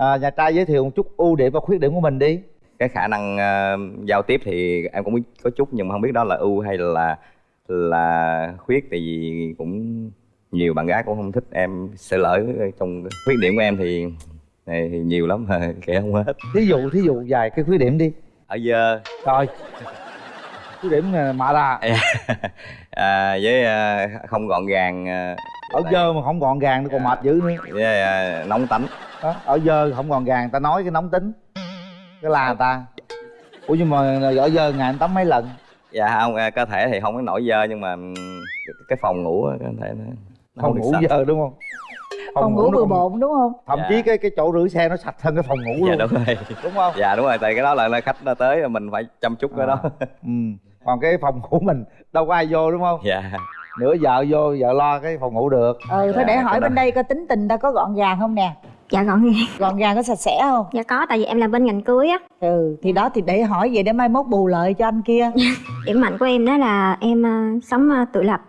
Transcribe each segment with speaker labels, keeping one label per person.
Speaker 1: à, nhà trai giới thiệu một chút ưu điểm và khuyết điểm của mình đi.
Speaker 2: Cái khả năng uh, giao tiếp thì em cũng biết có chút nhưng mà không biết đó là ưu hay là là khuyết tại vì cũng nhiều bạn gái cũng không thích em sẽ lỡ trong khuyết điểm của em thì này thì nhiều lắm mà kể không hết.
Speaker 1: Thí dụ thí dụ vài cái khuyết điểm đi.
Speaker 2: Ở dơ
Speaker 1: rồi khuyết điểm mạ ra
Speaker 2: à, với à, không gọn gàng à,
Speaker 1: ở dơ mà không gọn gàng nó còn mệt dữ nữa.
Speaker 2: Với à, nóng tánh
Speaker 1: đó, ở dơ không gọn gàng ta nói cái nóng tính. Cái là người ta. Ủa nhưng mà ở dơ ngày anh tắm mấy lần?
Speaker 2: Dạ không à, cơ thể thì không có nổi dơ nhưng mà cái phòng ngủ có thể nó
Speaker 1: phòng ngủ dơ đúng không?
Speaker 3: Phòng, phòng ngủ bừa bộn đúng không?
Speaker 1: Thậm dạ. chí cái cái chỗ rửa xe nó sạch hơn cái phòng ngủ
Speaker 2: dạ,
Speaker 1: luôn.
Speaker 2: đúng rồi.
Speaker 1: Đúng không?
Speaker 2: Dạ đúng rồi tại cái đó là khách nó tới mình phải chăm chút à. cái đó.
Speaker 1: Ừ còn cái phòng ngủ mình đâu có ai vô đúng không?
Speaker 2: Dạ.
Speaker 1: Nửa vợ vô vợ lo cái phòng ngủ được.
Speaker 3: Ừ thôi dạ, để hỏi bên đây có tính tình ta có gọn gàng không nè.
Speaker 4: Dạ gọn gàng.
Speaker 3: Gọn gàng có sạch sẽ không?
Speaker 4: Dạ có tại vì em làm bên ngành cưới á.
Speaker 3: Ừ thì đó thì để hỏi vậy để mai mốt bù lợi cho anh kia.
Speaker 4: Điểm mạnh của em đó là em uh, sống uh, tự lập.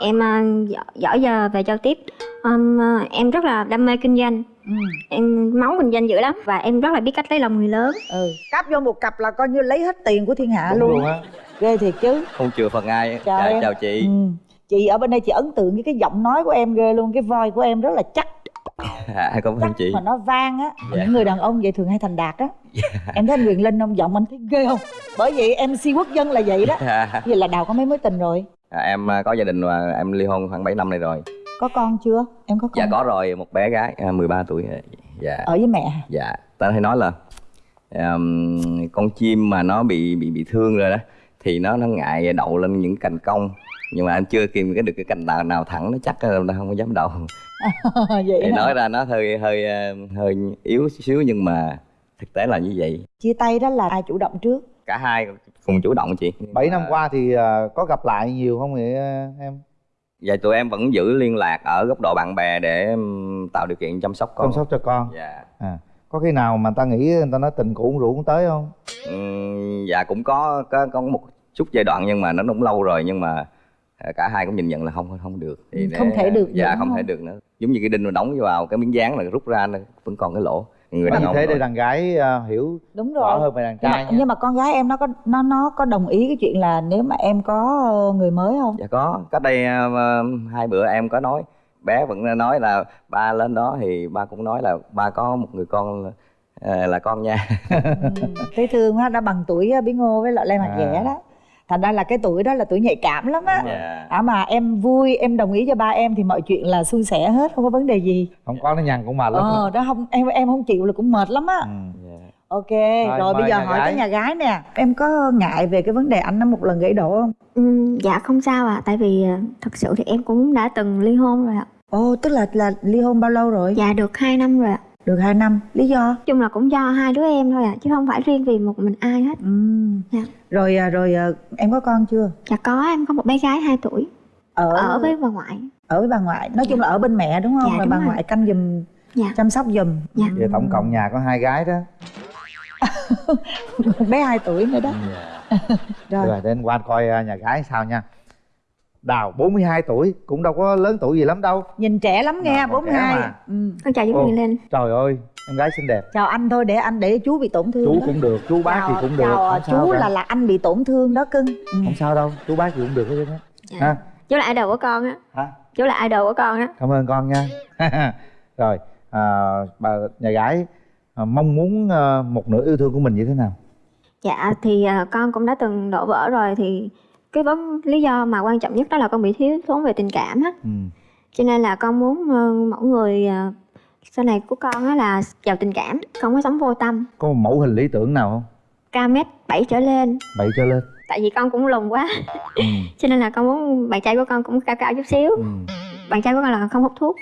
Speaker 4: Em uh, giỏi giờ về giao tiếp. Um, uh, em rất là đam mê kinh doanh. Ừ. em máu kinh doanh dữ lắm và em rất là biết cách lấy lòng người lớn.
Speaker 3: Ừ cáp vô một cặp là coi như lấy hết tiền của thiên hạ Đúng luôn, luôn á ghê thiệt chứ.
Speaker 2: Không chừa phần ai. Chào, dạ, chào chị. Ừ.
Speaker 3: chị ở bên đây chị ấn tượng với cái giọng nói của em ghê luôn cái voi của em rất là chắc.
Speaker 2: À, cảm ơn chị.
Speaker 3: mà nó vang á. Dạ. những người đàn ông vậy thường hay thành đạt á. Dạ. em thấy anh quyền linh không giọng anh thấy ghê không? Bởi vậy mc quốc dân là vậy đó. Dạ. vậy là đào có mấy mối tình rồi?
Speaker 2: À, em à, có gia đình và em ly hôn khoảng 7 năm nay rồi.
Speaker 3: Có con chưa? Em có con
Speaker 2: dạ có rồi một bé gái 13 à, tuổi. Dạ.
Speaker 3: Ở với mẹ
Speaker 2: dạ ta hay nói là um, con chim mà nó bị bị bị thương rồi đó thì nó nó ngại đậu lên những cành cong. Nhưng mà anh chưa kìm cái được cái cành nào nào thẳng nó chắc là không có dám đậu. Vậy thì hả? nói ra nó hơi hơi ờ, hơi yếu xíu nhưng mà thực tế là như vậy.
Speaker 3: Chia tay đó là ai chủ động trước?
Speaker 2: Cả hai cùng chủ động chị.
Speaker 1: 7 năm qua thì ờ, có gặp lại nhiều không vậy ờ, em?
Speaker 2: Dạ tụi em vẫn giữ liên lạc ở góc độ bạn bè để tạo điều kiện chăm sóc con.
Speaker 1: Chăm sóc cho con.
Speaker 2: Dạ.
Speaker 1: À có khi nào mà ta nghĩ người ta nói tình cũ rượu cũng tới không
Speaker 2: dạ cũng có có có một chút giai đoạn nhưng mà nó cũng lâu rồi nhưng mà à, cả hai cũng nhìn nhận là không không được.
Speaker 3: Thì ừ, không thể được
Speaker 2: dạ không, không thể được nữa. Giống như cái đinh mà đóng vào cái miếng dán là rút ra nó vẫn còn cái lỗ.
Speaker 1: Người đàn ông thế để đàn gái uh, hiểu
Speaker 3: đúng rồi.
Speaker 1: rõ hơn về đàn trai
Speaker 3: nhưng mà, nhưng mà con gái em nó có nó nó có đồng ý cái chuyện là nếu mà em có người mới không?
Speaker 2: Dạ có. Cách đây uh, hai bữa em có nói bé vẫn nói là ba lên đó thì ba cũng nói là ba có một người con là, ờ, là con nha.
Speaker 3: Ừ, thấy thương quá đã bằng tuổi bí ngô với lại lê mặt à. đó. Thành ra là cái tuổi đó là tuổi nhạy cảm lắm á. Yeah. à mà em vui em đồng ý cho ba em thì mọi chuyện là suôn sẻ hết không có vấn đề gì.
Speaker 1: Không có nó nhằn cũng mệt lắm.
Speaker 3: Ờ đó không em em không chịu là cũng mệt lắm á. Ừ. yeah. ok rồi, rồi bây giờ hỏi gái. tới nhà gái nè. Em có ngại về cái vấn đề anh nó một lần gãy đổ không?
Speaker 4: Ừ, dạ không sao ạ. À, tại vì ờ, thật sự thì em cũng đã từng ly hôn rồi ạ.
Speaker 3: Ồ tức là là ly hôn bao lâu rồi?
Speaker 4: Dạ được 2 năm rồi ạ
Speaker 3: được 2 năm lý do
Speaker 4: chung là cũng do hai đứa em thôi à chứ không phải riêng vì một mình ai hết ừ.
Speaker 3: dạ. rồi à, rồi à, em có con chưa
Speaker 4: dạ có em có một bé gái 2 tuổi ở ở với bà ngoại
Speaker 3: ở với bà ngoại nói chung là ở bên mẹ đúng không dạ, rồi bà rồi. ngoại canh giùm dạ. chăm sóc giùm
Speaker 4: dạ.
Speaker 1: vậy tổng cộng nhà có hai gái đó
Speaker 3: bé 2 tuổi nữa đó
Speaker 1: dạ. rồi. rồi đến quan coi à, nhà gái sao nha Đào 42 tuổi cũng đâu có lớn tuổi gì lắm đâu
Speaker 3: Nhìn trẻ lắm nghe, à, 42
Speaker 4: mà. ừ. Con chào chú Huyền lên
Speaker 1: Trời ơi, em gái xinh đẹp
Speaker 3: Chào anh thôi để anh để chú bị tổn thương
Speaker 1: Chú
Speaker 3: đó.
Speaker 1: cũng được, chú bác chào, thì cũng được
Speaker 3: Chào chú là là anh bị tổn thương đó cưng
Speaker 1: ừ. Không sao đâu, chú bác thì cũng được hết
Speaker 4: dạ. ha Chú là idol của con á Hả? Chú là idol của con á
Speaker 1: Cảm ơn con nha Rồi, à, bà nhà gái à, mong muốn à, một nửa yêu thương của mình như thế nào?
Speaker 4: Dạ thì à, con cũng đã từng đổ vỡ rồi thì cái vấn lý do mà quan trọng nhất đó là con bị thiếu thốn về tình cảm á. Ừ. cho nên là con muốn uh, mẫu người uh, sau này của con á là giàu tình cảm không có sống vô tâm.
Speaker 1: Có một mẫu hình lý tưởng nào không?
Speaker 4: Cao mét bảy trở lên.
Speaker 1: Bảy trở lên.
Speaker 4: Tại vì con cũng lùn quá. Ừ. cho nên là con muốn bạn trai của con cũng cao cao chút xíu. Ừ. bạn trai của con là không hút thuốc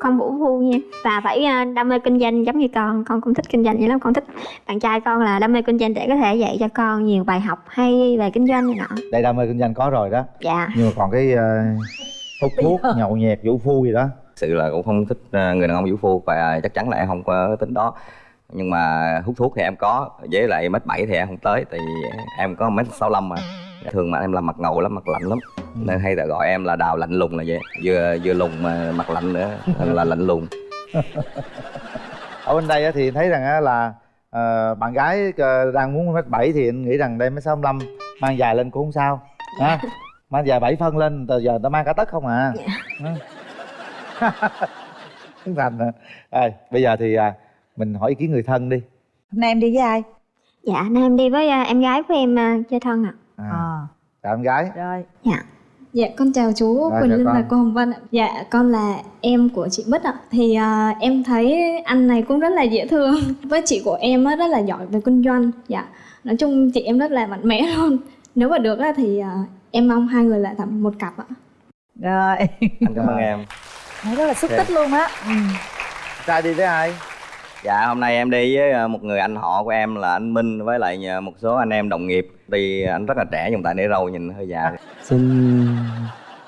Speaker 4: không vũ phu nha. Và phải ờ, đam mê kinh doanh giống như con con cũng thích kinh doanh vậy lắm con thích bạn trai con là đam mê kinh doanh để có thể dạy cho con nhiều bài học hay về kinh doanh này nọ.
Speaker 1: Đây đam mê kinh doanh có rồi đó.
Speaker 4: Dạ.
Speaker 1: Nhưng mà còn cái uh, hút thuốc nhậu nhẹt vũ phu gì đó.
Speaker 2: Sự là cũng không thích uh, người đàn ông vũ phu và chắc chắn là em không có tính đó. Nhưng mà hút thuốc thì em có với lại mét bảy thì em không tới tại vì em có mét sáu mà. Thường mà em làm mặt ngầu lắm mặt lạnh lắm. Nên hay là gọi em là đào lạnh lùng là vậy. Vừa vừa lùng mà mặt lạnh nữa là lạnh lùng.
Speaker 1: Ở bên đây á thì thấy rằng á là ờ, bạn gái ờ, đang muốn mét bảy thì anh nghĩ rằng đây mới sáu mang mang dài lên cũng không sao ha mang dài bảy phân lên từ giờ ta mang cả tấc không à? Dạ. thành à. Rồi, bây giờ thì à, mình hỏi ý kiến người thân đi.
Speaker 3: Hôm nay em đi với ai?
Speaker 4: Dạ nay em đi với à, em gái của em à, chơi thân ạ.
Speaker 1: À,
Speaker 3: à
Speaker 1: chào em gái.
Speaker 3: Rồi.
Speaker 4: Dạ
Speaker 5: Dạ con chào chú
Speaker 1: Rồi,
Speaker 5: Quỳnh Linh
Speaker 1: con.
Speaker 5: và cô Hồng Vân ạ. Dạ con là em của chị Bích ạ. Thì à, em thấy anh này cũng rất là dễ thương. Với chị của em á, rất là giỏi về kinh doanh. Dạ. Nói chung chị em rất là mạnh mẽ luôn. Nếu mà được á, thì à, em mong hai người lại thành một cặp ạ.
Speaker 3: rồi
Speaker 2: anh cảm ơn em
Speaker 3: Nói rất là xúc
Speaker 2: Ok.
Speaker 3: tích luôn á ừ.
Speaker 1: trai đi với ai
Speaker 2: dạ hôm nay em đi với ờ, một người anh họ của em là anh Minh với lại một số anh em đồng nghiệp tuy anh rất là trẻ nhưng tại để râu nhìn hơi già
Speaker 6: Xin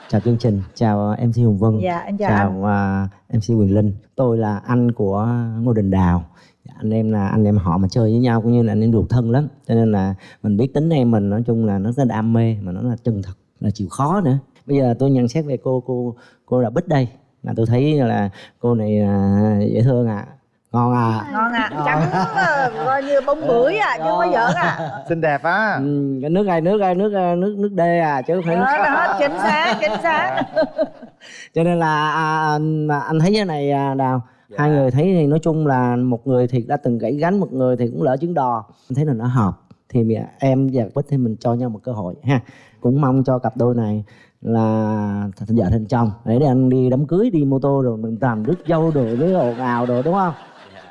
Speaker 6: chào chương trình, chào MC Hùng Vân,
Speaker 3: dạ em chào,
Speaker 6: chào
Speaker 3: anh
Speaker 6: à, MC Quyền Linh. Tôi là anh của Ngô Đình Đào. Dạ, Anh em là anh em họ mà chơi với nhau cũng như là anh em ruột thân lắm. Cho nên là mình biết tính em mình nói chung là nó rất đam mê mà nó là chân thật, là chịu khó nữa. Bây giờ tôi nhận xét về cô cô cô là Bích đây. Là tôi thấy là cô này à, dễ thương à, ngon à.
Speaker 3: ngon à. Trắng ờ, coi như bông bưởi à chứ không có giỡn à.
Speaker 1: Xinh đẹp á.
Speaker 6: Ừ, cái nước này nước này nước à, nước nước đê à chứ không phải nước
Speaker 3: đó, đó chính xác chính xác.
Speaker 6: Cho nên là à, anh, anh thấy cái này à, đào
Speaker 2: Dạ.
Speaker 6: hai người thấy thì nói chung là một người thì đã từng gãy gánh một người thì cũng lỡ trứng đò. Anh thấy là nó hợp thì mi- em và bích thì mình cho nhau một cơ hội ha. Cũng mong cho cặp đôi này là vợ thành chồng để để anh đi đám cưới đi mô tô rồi mình làm rước dâu đồ với ồn ào đồ đúng không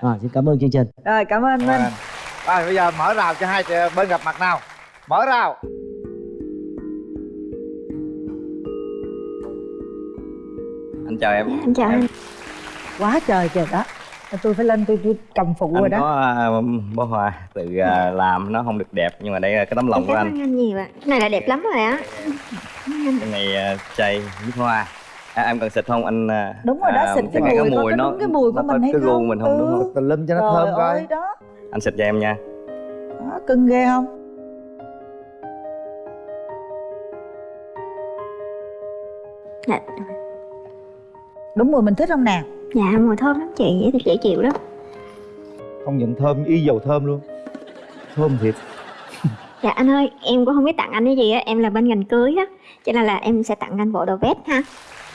Speaker 6: rồi xin cảm ơn chương trình.
Speaker 3: Rồi cảm ơn minh.
Speaker 1: anh. rồi bây giờ mở rào cho hai bên gặp mặt nào. Mở rào.
Speaker 2: Anh chào em.
Speaker 4: Em chào anh
Speaker 3: quá trời trời đó. Tôi phải lên tôi, tôi cầm phụ rồi
Speaker 2: anh
Speaker 3: đó.
Speaker 2: có à, bó hoa tự à, làm nó không được đẹp nhưng mà đây là cái tấm lòng
Speaker 4: em
Speaker 2: của
Speaker 4: cảm
Speaker 2: anh.
Speaker 4: ơn anh nhiều ạ. Cái này là đẹp lắm rồi á.
Speaker 2: Cái này à, chay với hoa à, em cần xịt không? Anh à,
Speaker 3: đúng rồi đó
Speaker 2: à,
Speaker 3: xịt cái mùi,
Speaker 2: cái
Speaker 3: có
Speaker 2: mùi
Speaker 3: cái
Speaker 2: nó
Speaker 3: đúng cái mùi của
Speaker 2: nó
Speaker 3: mình
Speaker 2: có
Speaker 3: hay
Speaker 2: cái
Speaker 3: không?
Speaker 2: gu mình không? Đúng
Speaker 3: Ừ.
Speaker 2: không
Speaker 1: tùm lum cho nó
Speaker 3: Trời
Speaker 1: thơm coi.
Speaker 3: ơi đó.
Speaker 2: Anh xịt cho em nha.
Speaker 3: Đó cưng ghê không?
Speaker 4: Dạ,
Speaker 3: đúng mùi mình thích không nè?
Speaker 4: Dạ mùi thơm lắm chị dễ dễ chịu lắm.
Speaker 1: Không nhận thơm y dầu thơm luôn. Thơm thiệt.
Speaker 4: Dạ anh ơi em cũng không biết tặng anh cái gì á em là bên ngành cưới á cho nên là em sẽ tặng anh bộ đồ vest ha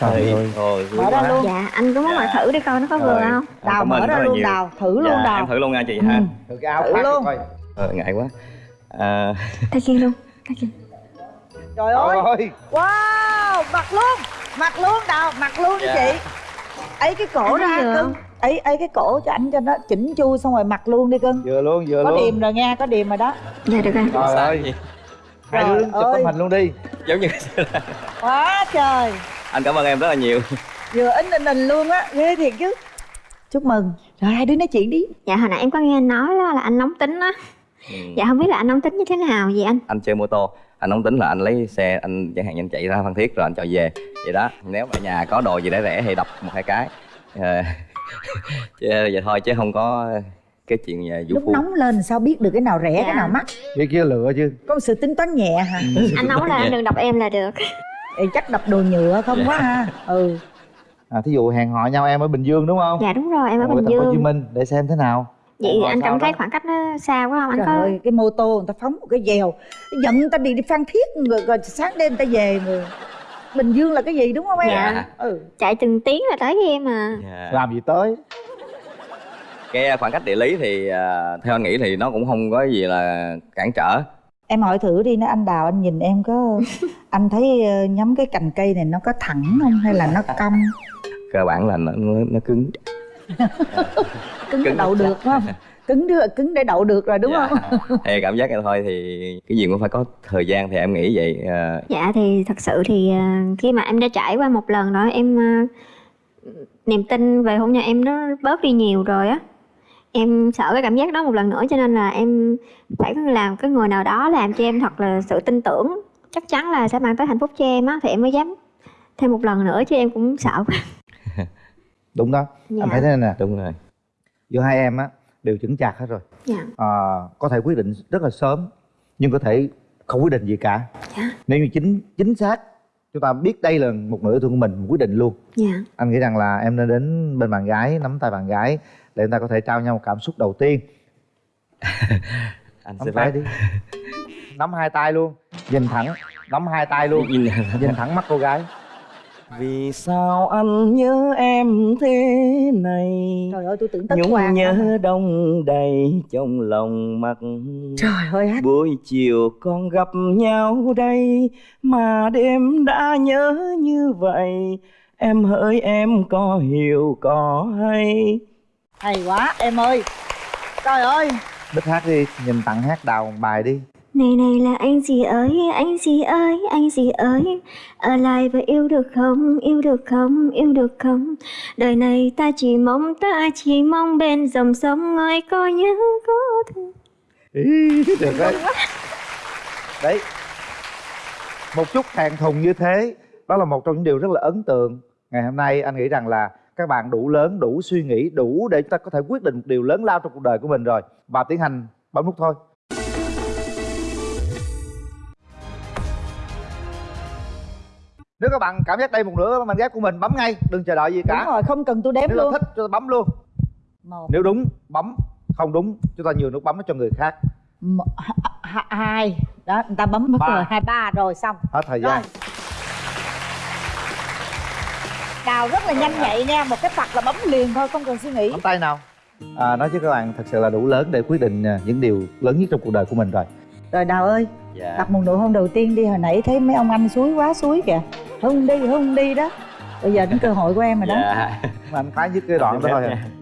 Speaker 1: trời ơi.
Speaker 2: Ôi,
Speaker 3: Mở ra luôn.
Speaker 4: dạ anh có muốn mặc thử để coi nó có vừa không.
Speaker 3: đào mở ra luôn
Speaker 2: nhiều.
Speaker 3: đào thử luôn
Speaker 2: dạ,
Speaker 3: đào.
Speaker 2: em thử luôn nha chị ha.
Speaker 1: Thử cái áo
Speaker 3: Thử luôn.
Speaker 1: coi.
Speaker 2: Ờ, ngại quá. À,
Speaker 4: tay kia luôn tay kia
Speaker 3: trời ơi.
Speaker 1: Ơi.
Speaker 3: Wow mặc luôn mặc luôn đào mặc luôn đi
Speaker 2: Dạ.
Speaker 3: chị. Ấy cái cổ
Speaker 4: Anh
Speaker 3: ra cưng ấy ấy cái cổ cho anh cho nó chỉnh chu xong rồi mặc luôn đi cưng.
Speaker 1: Vừa luôn vừa
Speaker 3: có
Speaker 1: luôn.
Speaker 3: điềm rồi nha có điềm rồi đó.
Speaker 4: Dạ được rồi.
Speaker 1: Trời ơi. hai
Speaker 3: Trời
Speaker 1: đứa chụp tấm hình luôn đi.
Speaker 2: Giống như
Speaker 3: quá trời
Speaker 2: anh cảm ơn em rất là nhiều.
Speaker 3: Vừa in in in luôn á ghê thiệt chứ. Chúc mừng. Rồi hai đứa nói chuyện đi.
Speaker 4: Dạ hồi nãy em có nghe anh nói đó là anh nóng tính á.
Speaker 2: Ừ.
Speaker 4: dạ không biết là anh nóng tính như thế nào vậy anh?
Speaker 2: Anh chơi mô tô. Anh không tính là anh lấy xe anh chẳng hạn anh chạy ra phan thiết rồi anh cho về. Vậy đó nếu mà nhà có đồ gì để rẻ thì đập một hai cái. Ờ, chứ vậy thôi chứ không có cái chuyện nhà vũ
Speaker 3: lúc
Speaker 2: phu.
Speaker 3: nóng lên sao biết được cái nào rẻ
Speaker 4: Dạ.
Speaker 3: cái nào mắc?
Speaker 1: Kia kia lựa chứ.
Speaker 3: Có một sự tính toán nhẹ hả?
Speaker 4: Anh nóng là anh đừng đọc em là được
Speaker 3: Ê, chắc đập đồ nhựa không quá ha. Ừ.
Speaker 1: À thí dụ hẹn hò nhau em ở bình dương đúng không?
Speaker 4: Dạ đúng rồi em ở bình
Speaker 1: phố hồ chí
Speaker 4: dương.
Speaker 1: Minh để xem thế nào.
Speaker 4: Vậy
Speaker 1: Hẹn hò
Speaker 4: anh cảm thấy
Speaker 1: đó?
Speaker 4: khoảng cách nó xa quá không? Anh
Speaker 3: trời
Speaker 4: có
Speaker 3: ơi cái mô tô người ta phóng một cái dèo. Giận người ta đi đi phan thiết rồi, rồi sáng đêm người ta về rồi bình dương là cái gì đúng không em?
Speaker 4: Dạ.
Speaker 3: ừ.
Speaker 4: Chạy từng tiếng là tới với em à.
Speaker 2: Dạ.
Speaker 1: làm gì tới?
Speaker 2: Cái khoảng cách địa lý thì à, theo anh nghĩ thì nó cũng không có gì là cản trở
Speaker 3: em hỏi thử đi nó anh đào anh nhìn em có anh thấy ờ, nhắm cái cành cây này nó có thẳng không hay là nó cong?
Speaker 2: Cơ bản là nó nó, nó cứng.
Speaker 3: Cứng để
Speaker 2: Cứng
Speaker 3: đậu được phải không? Cứng đưa cứng để đậu được rồi đúng
Speaker 2: Dạ.
Speaker 3: không?
Speaker 2: Thì cảm giác này thôi thì cái gì cũng phải có thời gian thì em nghĩ vậy à,
Speaker 4: dạ thì thật sự thì à, khi mà em đã trải qua một lần rồi em niềm tin về hôn nhân em nó bớt đi nhiều rồi á em sợ cái cảm giác đó một lần nữa cho nên là em phải làm cái người nào đó làm cho em thật là sự tin tưởng. Chắc chắn là sẽ mang tới hạnh phúc cho em á thì em mới dám thêm một lần nữa chứ em cũng sợ quá.
Speaker 1: Đúng đó.
Speaker 4: Dạ.
Speaker 1: anh thấy thế này nè.
Speaker 2: Đúng rồi.
Speaker 1: Giữa hai em á đều chững chạc hết rồi.
Speaker 4: Dạ.
Speaker 1: À, có thể quyết định rất là sớm nhưng có thể không quyết định gì cả.
Speaker 4: Dạ.
Speaker 1: nếu như chính chính xác chúng ta biết đây là một nửa yêu thương của mình mình quyết định luôn.
Speaker 4: Dạ.
Speaker 1: Anh nghĩ rằng là em nên đến bên bạn gái nắm tay bạn gái để chúng ta có thể trao nhau một cảm xúc đầu tiên.
Speaker 2: Anh
Speaker 1: nắm
Speaker 2: sẽ
Speaker 1: tay đi. Nắm hai tay luôn. Nhìn thẳng. Nắm hai tay luôn.
Speaker 2: Nhìn
Speaker 1: thẳng. Mắt cô gái.
Speaker 2: Vì sao anh nhớ em thế này?
Speaker 3: Trời ơi tôi tưởng tất
Speaker 2: nhung
Speaker 3: hoàng
Speaker 2: nhớ đông đầy trong lòng mặt.
Speaker 3: Trời ơi hát.
Speaker 2: Buổi chiều con gặp nhau đây mà đêm đã nhớ như vậy. Em hỡi em có hiểu có hay
Speaker 3: hay quá em ơi. Trời ơi.
Speaker 1: Bích hát đi nhìn tặng hát đào một bài đi.
Speaker 4: Này này là anh gì ơi, anh gì ơi, anh gì ơi? Ở lại và yêu được không, yêu được không, yêu được không? Đời này ta chỉ mong, ta chỉ mong bên dòng sông ngồi có nhớ có thương
Speaker 1: Ý, được đấy. Đấy. Một chút thẹn thùng như thế đó là một trong những điều rất là ấn tượng. Ngày hôm nay anh nghĩ rằng là các bạn đủ lớn đủ suy nghĩ đủ để chúng ta có thể quyết định một điều lớn lao trong cuộc đời của mình rồi. Và tiến hành bấm nút thôi. Nếu các bạn cảm giác đây một nửa mảnh ghép của mình bấm ngay đừng chờ đợi gì cả.
Speaker 3: Đúng rồi không cần tôi đếm
Speaker 1: nếu
Speaker 3: luôn.
Speaker 1: thích cho ta bấm luôn.
Speaker 3: Một.
Speaker 1: Nếu đúng bấm. Không đúng chúng ta nhường nút bấm cho người khác.
Speaker 3: Một, hai. Đó người ta bấm mất
Speaker 1: Ba.
Speaker 3: rồi hai ba rồi xong.
Speaker 1: Hết thời
Speaker 3: rồi đào rất là nhanh nhạy nha một cái phạt là bấm liền thôi không cần suy nghĩ.
Speaker 1: Nắm tay nào. À, nói với các bạn thật sự là đủ lớn để quyết định à, những điều lớn nhất trong cuộc đời của mình rồi.
Speaker 3: Rồi đào ơi
Speaker 2: dạ.
Speaker 3: đặt một nụ hôn đầu tiên đi hồi nãy thấy mấy ông anh suối quá suối kìa. Hôn đi hôn đi đó. Bây giờ đến cơ hội của em rồi đó.
Speaker 2: Dạ.
Speaker 1: Anh phái nhất cái đoạn đó thôi à.